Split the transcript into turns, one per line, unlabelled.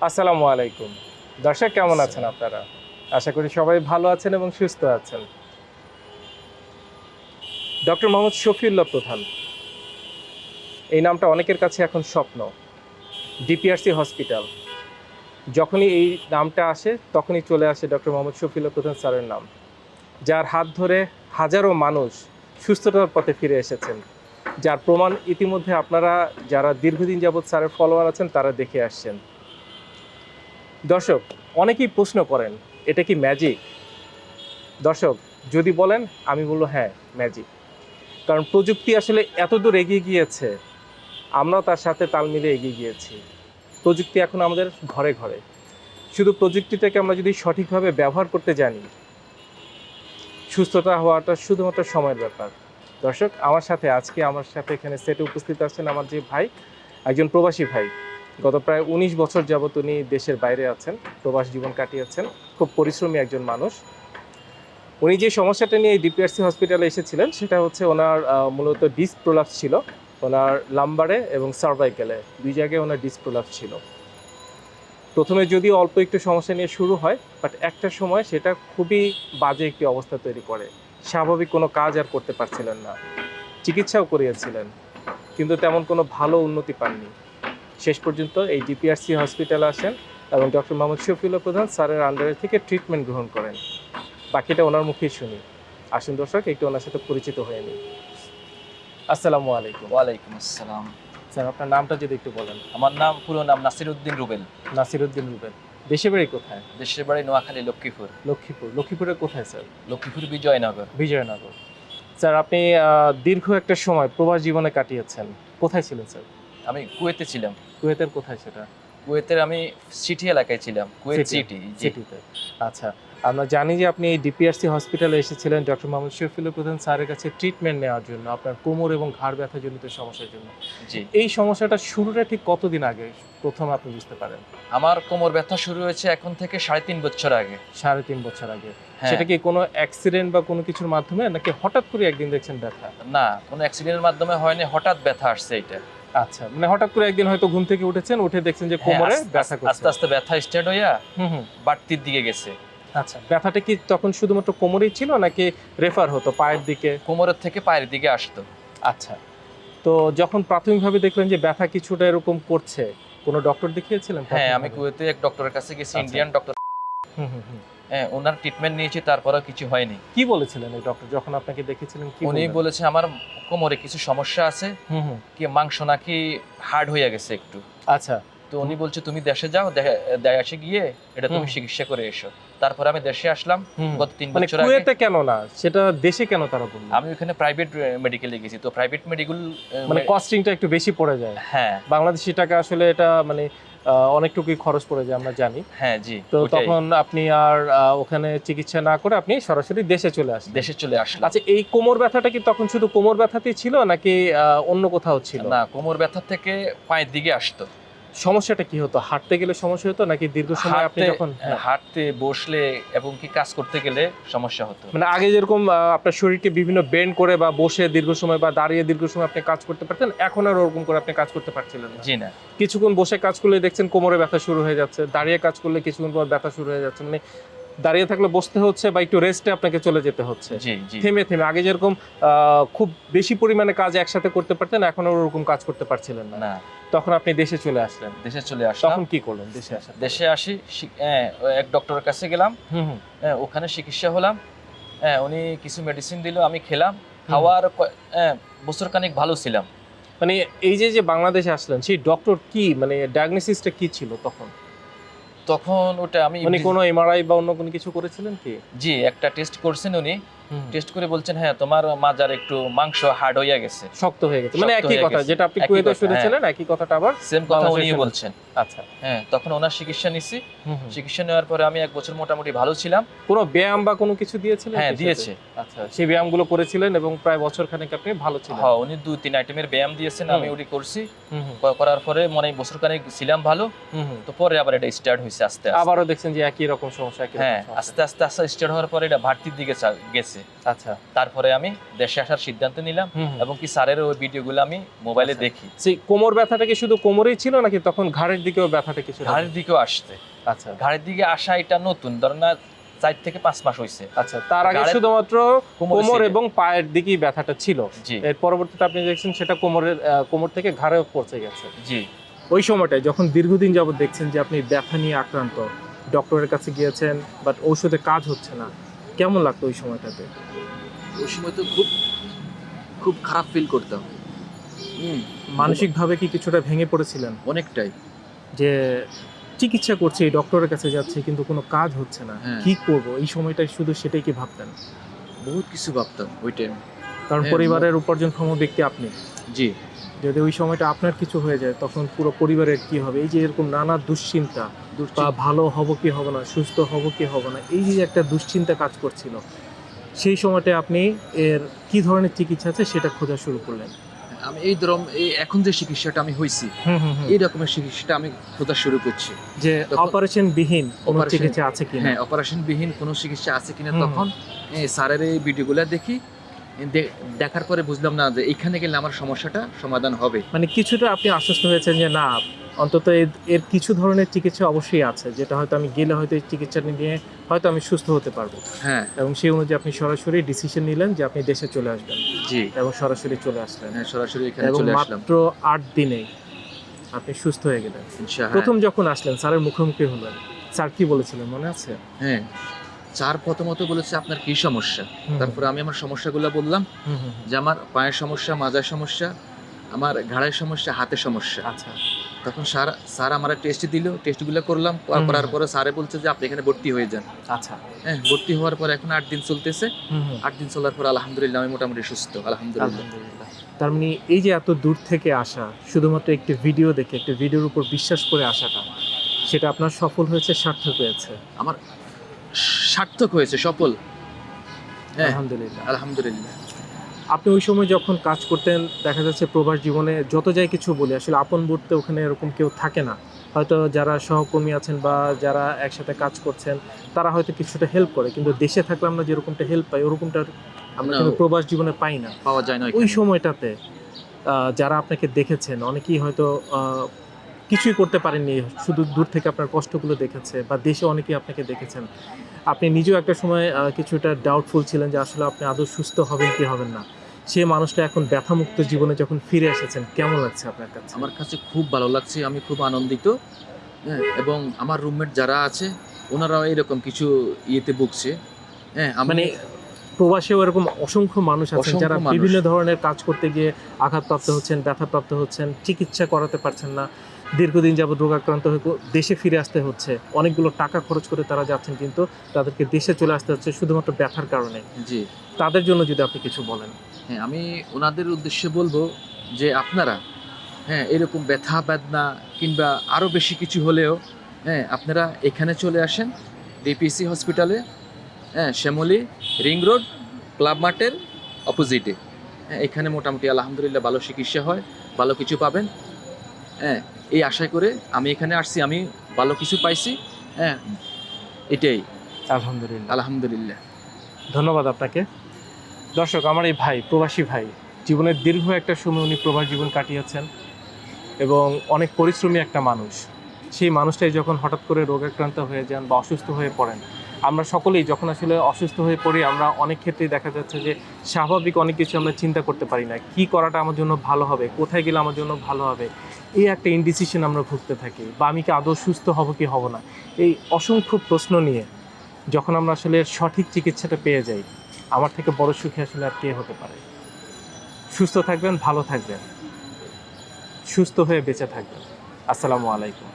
আসসালামু আলাইকুম। দর্শক, কেমন আছেন আপনারা? আশা করি সবাই ভালো আছেন এবং সুস্থ আছেন। ডক্টর মোহাম্মদ শফিউল্লাহ প্রধান। এই নামটা অনেকের কাছে এখন স্বপ্ন। DPRC hospital. যখনই এই নামটা আসে, তখনই চলে আসে ডক্টর মোহাম্মদ শফিউল্লাহ প্রধান স্যারের নাম। যার হাত ধরে হাজারো মানুষ সুস্থতার পথে ফিরে এসেছেন। যার প্রমাণ ইতিমধ্যে আপনারা, যারা দীর্ঘদিন যাবৎ স্যারের ফলোয়ার আছেন, তারা দেখে আসছেন। দর্শক, অনেকেই প্রশ্ন করেন, এটা কি ম্যাজিক দর্শক, যদি বলেন, আমি বলব হ্যাঁ ম্যাজিক কারণ প্রযুক্তি আসলে এত দূর এগিয়ে গিয়েছে, আমরাও তার সাথে তাল মিলে এগিয়ে গিয়েছি। প্রযুক্তি এখন আমাদের ঘরে ঘরে। শুধু প্রযুক্তিটাকে আমরা যদি সঠিকভাবে ব্যবহার করতে জানি, সুস্থতা হওয়াটা শুধুমাত্র সময়ের ব্যাপার। দর্শক, আমার সাথে আজকে আমার সাথে এখানে সেটে উপস্থিত আছেন আমার যে ভাই, একজন প্রবাসী ভাই। গত প্রায় উনিশ বছর যাবত উনি দেশের বাইরে আছেন, প্রবাস জীবন কাটিয়েছেন। খুব পরিশ্রমী একজন মানুষ। উনি যে সমস্যাটা নিয়ে ডিপিআরসি হসপিটালে এসেছিলেন, সেটা হচ্ছে ওনার মূলত ডিস্ক প্রোলাপস ছিল। ওনার লাম্বারে এবং সার্ভাইকেলে দুই জায়গায় ওনার ডিস্ক প্রোলাপস ছিল। প্রথমে যদি অল্প একটু সমস্যা নিয়ে শুরু হয় বাট একটা সময় সেটা খুবই বাজে একটি অবস্থা তৈরি করে। স্বাভাবিক কোনো কাজ আর করতে পারছিলেন না। চিকিৎসাও করিয়েছিলেন, কিন্তু তেমন কোনো ভালো উন্নতি পাননি। শেষ পর্যন্ত এই ডিপিআরসি হসপিটালে আসেন এবং ডক্টর মোহাম্মদ শফিউল্লাহ প্রধান স্যারের আন্ডারে থেকে ট্রিটমেন্ট গ্রহণ করেন। বাকিটা ওনার মুখেই শুনি। আসুন দর্শক একটু ওনার সাথে পরিচিত হয়ে নিই। আসসালামু আলাইকুম।
ওয়ালাইকুম আসসালাম।
স্যার আপনার নামটা যদি একটু বলেন।
আমার নাম পুরো নাম নাসির উদ্দিন রুবেল।
নাসিরুদ্দিন রুবেন দেশের বাড়ি কোথায়?
দেশের বাড়ি নোয়াখালী লক্ষ্মীপুর।
লক্ষ্মীপুর। লক্ষ্মীপুরের কোথায় স্যার?
লক্ষ্মীপুর বিজয়নগর।
বিজয়নগর। স্যার আপনি দীর্ঘ একটা সময় প্রবাস জীবনে কাটিয়েছেন। কোথায় ছিলেন স্যার?
আমি কুয়েতে ছিলাম।
কুয়েতের কোথায় সেটা?
কুয়েতের আমি সিটি এলাকায় ছিলাম কুয়েত সিটি
সিটিতে। আচ্ছা আমরা জানি যে আপনি এই ডিপিআরসি হসপিটালে এসেছিলেন ডক্টর মোহাম্মদ শফিউল প্রধান স্যারের কাছে ট্রিটমেন্ট নেওয়ার জন্য আপনার কোমর এবং ঘাড় ব্যথা জনিত সমস্যার জন্য।
জি।
এই সমস্যাটা শুরুটা ঠিক কতদিন আগে? প্রথম আপনি বুঝতে পারেন।
আমার কোমর ব্যথা শুরু হয়েছে এখন থেকে সাড়ে তিন বছর আগে।
সাড়ে তিন বছর আগে।
হ্যাঁ।
সেটা কি কোনো অ্যাক্সিডেন্ট বা কোনো কিছুর মাধ্যমে নাকি হঠাৎ করে একদিন দেখছেন ব্যথা?
না কোনো অ্যাক্সিডেন্টের মাধ্যমে হয়নি হঠাৎ ব্যথা আসছে এটা
আচ্ছা মানে হঠাৎ করে একদিন হয়তো ঘুম থেকে উঠেছেন উঠে দেখছেন যে
হ্যাঁ,
কোমরে
আস্তে-
ব্যথা
আস্তে
করছে।
আস্তে ব্যথা স্টার্ট হইয়া
হুম হুম।
বাড়তির দিকে গেছে।
আচ্ছা ব্যথাটা কি তখন শুধুমাত্র কোমরেই ছিল নাকি রেফার হতো পায়ের দিকে?
কোমরের থেকে পায়ের দিকে আসতো।
আচ্ছা তো যখন প্রাথমিকভাবে দেখলেন যে ব্যথা কিছুটা এরকম করছে কোনো ডক্টর দেখিয়েছিলেন?
হ্যাঁ আমি কুয়েতে এক ডক্টরের কাছে গেছি
আচ্ছা।
ইন্ডিয়ান ডক্টর
হুম, হুম, হুম।
হ্যাঁ ওনার ট্রিটমেন্ট নিয়েছি তারপরেও কিছু হয়নি।
কি বলেছিলেন এই ডক্টর যখন আপনাকে দেখেছিলেন কি
উনি বলেছে আমার কোমরে কিছু সমস্যা আছে কি মাংস নাকি হার্ড হয়ে গেছে একটু?
আচ্ছা।
তো উনি বলছে তুমি দেশে যাও দেশে গিয়ে এটা তুমি চিকিৎসা করে এসো। তারপরে আমি দেশে আসলাম গত তিন
মানে
বছর আগে
কেন না? সেটা দেশে কেন তারা বললেন
আমি ওখানে প্রাইভেট মেডিকেলে গেছি। তো প্রাইভেট মেডিকেল
মানে কস্টিংটা একটু বেশি পড়ে যায়।
হ্যাঁ।
বাংলাদেশি টাকা আসলে এটা মানে অনেকটুকুই খরচ পড়ে যায় আমরা জানি।
হ্যাঁ জি
তো তখন আপনি আর ওখানে চিকিৎসা না করে আপনি সরাসরি দেশে চলে আসেন
দেশে চলে আসলেন
আচ্ছা এই কোমর ব্যথাটা কি তখন শুধু কোমর ব্যথাতেই ছিল নাকি আহ, অন্য কোথাও ছিল?
না কোমর ব্যথা থেকে পায়ের দিকে আসতো।
সমস্যাটা কি হতো? হাঁটতে গেলে সমস্যা হতো নাকি দীর্ঘ সময় আপনি যখন হ্যাঁ।
হাঁটতে বসলে এবং কি কাজ করতে গেলে সমস্যা হতো?
মানে আগে যেরকম আপনার শরীরকে বিভিন্ন বেন্ড করে বা বসে দীর্ঘ সময় বা দাঁড়িয়ে দীর্ঘ সময় আপনি কাজ করতে পারতেন এখন আর ওরকম করে আপনি কাজ করতে পারছিলেন না।
জি না।
কিছুক্ষণ বসে কাজ করলে দেখছেন কোমরে ব্যথা শুরু হয়ে যাচ্ছে দাঁড়িয়ে কাজ করলে কিছুক্ষণ পর ব্যথা শুরু হয়ে যাচ্ছে। মানে দাঁড়িয়ে থাকলে বসতে হচ্ছে বা একটু রেস্টে আপনাকে চলে যেতে হচ্ছে। থেমে থেমে। আগে যেরকম খুব বেশি পরিমাণে কাজ একসাথে করতে পারতেন এখন ওরকম কাজ করতে পারছিলেন না। তখন আপনি দেশে চলে আসলেন।
দেশে চলে আসলাম।
তখন কি করলেন দেশে পর?
দেশে আসি হ্যাঁ, এক ডক্টরের কাছে গেলাম। হ্যাঁ, ওখানে চিকিৎসা হলাম। হ্যাঁ উনি কিছু মেডিসিন দিল আমি খেলাম। খাওয়ার হ্যাঁ, বছর খানিক ভালো ছিলাম।
মানে এই যে যে বাংলাদেশে আসলেন সেই ডক্টর কি মানে ডায়াগনোসিসটা কি ছিল তখন?
তখন ওটা আমি
মানে কোনো এমআরআই বা অন্য কোনো কিছু করেছিলেন কি?
জি একটা টেস্ট করছেন উনি। টেস্ট করে বলছেন হ্যাঁ তোমার মাজার একটু মাংস হার্ড হয়ে গেছে।
শক্ত হয়ে গেছে। মানে একই কথা যেটা আপনি কুয়েতে শুনেছিলেন একই কথাটা আবার
সেম কথা
বাংলাদেশে
উনি বলছেন।
আচ্ছা।
হ্যাঁ তখন ওনার চিকিৎসা নিছি। চিকিৎসা নেওয়ার পরে আমি এক বছর মোটামুটি ভালো ছিলাম।
কোনো ব্যায়াম বা কোনো কিছু দিয়েছিলেন
হ্যাঁ দিয়েছে।
আচ্ছা সেই ব্যায়ামগুলো করেছিলেন এবং প্রায় বছর খানেক আপনি ভালো ছিলেন।
হ্যাঁ উনি দুই তিন আইটেমের ব্যায়াম দিয়েছেন আমি ওটি করছি। করার পরে মনে হয় বছর খানিক ছিলাম ভালো। তো পরে আবার এটা স্টার্ট হয়েছে আস্তে আস্তে।
আবারও দেখছেন যে একই রকম সমস্যা
হ্যাঁ আস্তে আস্তে আস্তে স্টার্ট হওয়ার পরে এটা ভাটির দিকে চা- গেছে
আচ্ছা।
তারপরে আমি দেশে আসার সিদ্ধান্ত নিলাম। এবং কি স্যারের ওই ভিডিওগুলো আমি মোবাইলে
আচ্ছা।
দেখি।
সেই কোমর ব্যথাটা কি শুধু কোমরেই ছিল নাকি তখন ঘাড়ের দিকেও ব্যথাটা কিছু
ঘাড়ের দিকেও আসছে।
আচ্ছা।
ঘাড়ের দিকে আসা এটা নতুন। ধরেন না চার থেকে পাঁচ মাস হয়েছে
আচ্ছা তার আগে শুধুমাত্র
কোমর
এবং পায়ের দিকেই ব্যথাটা ছিল। এর পরবর্তীতে আপনি দেখছেন সেটা কোমরের কোমর থেকে ঘাড়েও পৌঁছে গেছে।
জি।
ওই সময়টায় যখন দীর্ঘদিন যাবত দেখছেন যে আপনি ব্যথা নিয়ে আক্রান্ত ডক্টরের কাছে গিয়েছেন বাট ঔষধে কাজ হচ্ছে না কেমন লাগতো ওই সময়টাতে?
ওই সময় তো খুব খুব খারাপ ফিল করতাম। হুম
মানসিকভাবে কি কিছুটা ভেঙে পড়েছিলেন?
অনেকটাই।
যে চিকিৎসা করছে এই ডক্টরের কাছে যাচ্ছে কিন্তু কোনো কাজ হচ্ছে না।
হ্যাঁ।
কি করব? এই সময়টাই শুধু সেটাই কি ভাবতেন?
বহুত কিছু ভাবতাম ওই টাইম
কারণ
হ্যাঁ,
পরিবারের উপার্জনক্ষম ব্যক্তি আপনি।
জি।
যদি ওই সময়টা আপনার কিছু হয়ে যায় তখন পুরো পরিবারের কি হবে? এই যে এরকম নানা দুশ্চিন্তা বা ভালো হব কি হবে না সুস্থ হব কি হবে না এই যে একটা দুশ্চিন্তা কাজ করছিল সেই সময়টায় আপনি এর কি ধরনের চিকিৎসা আছে সেটা খোঁজা শুরু করলেন?
আমি এই ধরম এই এখন যে চিকিৎসাটা আমি হইছি
হুম।
এই রকমের চিকিৎসাটা আমি খোঁজা শুরু করছি।
যে অপারেশন বিহীন কোনো চিকিৎসা আছে কিনা?
হ্যাঁ অপারেশন বিহীন কোনো চিকিৎসা আছে কিনা। তখন স্যারের এই ভিডিওগুলো দেখি দেখার পরে বুঝলাম না যে এখানে গেলে আমার সমস্যাটা সমাধান হবে।
মানে কিছুটা আপনি আশ্বস্ত হয়েছেন যে না অন্তত এর- কিছু ধরনের চিকিৎসা অবশ্যই আছে যেটা হয়তো আমি গেলে হয়তো এই চিকিৎসা নিয়ে হয়তো আমি সুস্থ হতে পারব।
হ্যাঁ।
এবং সেই অনুযায়ী আপনি সরাসরি ডিসিশন নিলেন যে আপনি দেশে চলে আসবেন।
জি।
এবং সরাসরি চলে আসলেন।
হ্যাঁ সরাসরি এখানে চলে আসলাম।
মাত্র আট দিনে আপনি সুস্থ হয়ে গেলেন।
ইনশাআল্লাহ
প্রথম যখন আসলেন স্যারের মুখোমুখি হলেন স্যার কি বলেছিলেন মনে আছে?
হ্যাঁ। চার প্রথমত বলেছে আপনার কি সমস্যা? তারপরে আমি আমার সমস্যাগুলো বললাম। যে আমার পায়ের সমস্যা মাজার সমস্যা আমার ঘাড়ের সমস্যা হাতের সমস্যা।
আচ্ছা।
তখন স্যার স্যার আমার টেস্ট দিল টেস্টগুলো করলাম করার। পরে স্যারে বলছে যে আপনি এখানে ভর্তি হয়ে যান।
আচ্ছা।
হ্যাঁ ভর্তি হওয়ার পর এখন আট দিন চলতেছে। আট দিন চলার পর আলহামদুলিল্লাহ আমি মোটামুটি সুস্থ আলহামদুলিল্লাহ।
তার মানে এই যে এত দূর থেকে আসা শুধুমাত্র একটি ভিডিও দেখে একটি ভিডিওর উপর বিশ্বাস করে আসাটা সেটা আপনার সফল হয়েছে সার্থক হয়েছে?
আমার সার্থক হয়েছে সফল। হ্যাঁ
আলহামদুলিল্লাহ।
আলহামদুলিল্লাহ।
আপনি ওই সময় যখন কাজ করতেন দেখা যাচ্ছে প্রবাস জীবনে যত যাই কিছু বলি আসলে আপন বলতে ওখানে এরকম কেউ থাকে না। হয়তো যারা সহকর্মী আছেন বা যারা একসাথে কাজ করছেন তারা হয়তো কিছুটা হেল্প করে কিন্তু দেশে থাকলে আমরা যেরকমটা হেল্প পাই ওরকমটা আমরা কিন্তু প্রবাস জীবনে পাই না।
পাওয়া যায় না
ওই সময়টাতে যারা আপনাকে দেখেছেন অনেকেই হয়তো আহ, কিছুই করতে পারেননি শুধু দূর থেকে আপনার কষ্টগুলো দেখেছে বা দেশে অনেকেই আপনাকে দেখেছেন। আপনি নিজেও একটা সময় কিছুটা ডাউটফুল ছিলেন যে আসলে আপনি আদৌ সুস্থ হবেন কি হবেন না। সে মানুষটা এখন ব্যথামুক্ত জীবনে যখন ফিরে এসেছেন কেমন লাগছে আপনার কাছে?
আমার কাছে খুব ভালো লাগছে আমি খুব আনন্দিত হ্যাঁ এবং আমার রুমমেট যারা আছে ওনারাও এরকম কিছু ইয়েতে ভুগছে হ্যাঁ
মানে প্রবাসেও এরকম অসংখ্য মানুষ আছেন যারা বিভিন্ন ধরনের কাজ করতে গিয়ে আঘাতপ্রাপ্ত হচ্ছেন ব্যথাপ্রাপ্ত হচ্ছেন চিকিৎসা করাতে পারছেন না। দীর্ঘদিন যাবত রোগাক্রান্ত হয়ে দেশে ফিরে আসতে হচ্ছে। অনেকগুলো টাকা খরচ করে তারা যাচ্ছেন কিন্তু তাদেরকে দেশে চলে আসতে হচ্ছে শুধুমাত্র ব্যথার কারণে।
জি।
তাদের জন্য যদি আপনি কিছু বলেন।
হ্যাঁ আমি ওনাদের উদ্দেশ্যে বলব যে আপনারা হ্যাঁ এরকম ব্যথা বেদনা কিংবা আরও বেশি কিছু হলেও হ্যাঁ আপনারা এখানে চলে আসেন ডিপিসি হসপিটালে হ্যাঁ শ্যামলী রিং রোড ক্লাব মার্টের অপোজিটে। হ্যাঁ এখানে মোটামুটি আলহামদুলিল্লাহ ভালো চিকিৎসা হয় ভালো কিছু পাবেন। হ্যাঁ এই আশায় করে আমি এখানে আসছি আমি ভালো কিছু পাইছি হ্যাঁ এটাই।
আলহামদুলিল্লাহ।
আলহামদুলিল্লাহ।
ধন্যবাদ আপনাকে। দর্শক আমার এই ভাই প্রবাসী ভাই জীবনের দীর্ঘ একটা সময় উনি প্রবাস জীবন কাটিয়েছেন এবং অনেক পরিশ্রমী একটা মানুষ। সেই মানুষটাই যখন হঠাৎ করে রোগাক্রান্ত হয়ে যান বা অসুস্থ হয়ে পড়েন আমরা সকলেই যখন আসলে অসুস্থ হয়ে পড়ি, আমরা অনেক ক্ষেত্রেই দেখা যাচ্ছে যে স্বাভাবিক অনেক কিছু আমরা চিন্তা করতে পারি না। কি করাটা আমার জন্য ভালো হবে? কোথায় গেলে আমার জন্য ভালো হবে? এই একটা ইনডিসিশন আমরা ভুগতে থাকি। বা আমি কি আদৌ সুস্থ হব কি হব না? এই অসংখ্য প্রশ্ন নিয়ে যখন আমরা আসলে সঠিক চিকিৎসাটা পেয়ে যাই, আমার থেকে বড় সুখী আসলে আর কে হতে পারে? সুস্থ থাকবেন, ভালো থাকবেন। সুস্থ হয়ে বেঁচে থাকবেন। আসসালামু আলাইকুম।